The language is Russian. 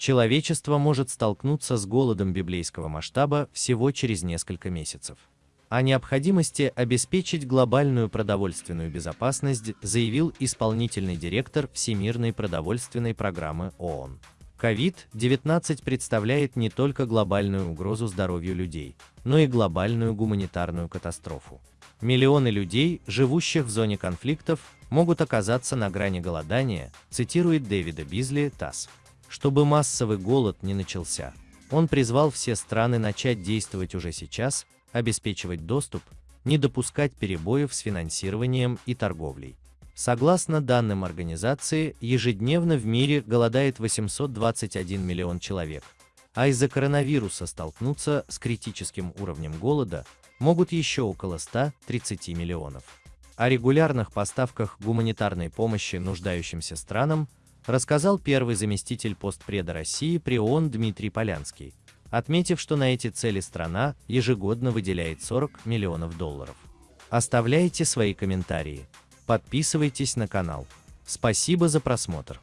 Человечество может столкнуться с голодом библейского масштаба всего через несколько месяцев. О необходимости обеспечить глобальную продовольственную безопасность заявил исполнительный директор Всемирной продовольственной программы ООН. COVID-19 представляет не только глобальную угрозу здоровью людей, но и глобальную гуманитарную катастрофу. Миллионы людей, живущих в зоне конфликтов, могут оказаться на грани голодания, цитирует Дэвида Бизли ТАСС. Чтобы массовый голод не начался, он призвал все страны начать действовать уже сейчас, обеспечивать доступ, не допускать перебоев с финансированием и торговлей. Согласно данным организации, ежедневно в мире голодает 821 миллион человек, а из-за коронавируса столкнуться с критическим уровнем голода могут еще около 130 миллионов. О регулярных поставках гуманитарной помощи нуждающимся странам рассказал первый заместитель постпреда России при ООН Дмитрий Полянский, отметив, что на эти цели страна ежегодно выделяет 40 миллионов долларов. Оставляйте свои комментарии, подписывайтесь на канал. Спасибо за просмотр.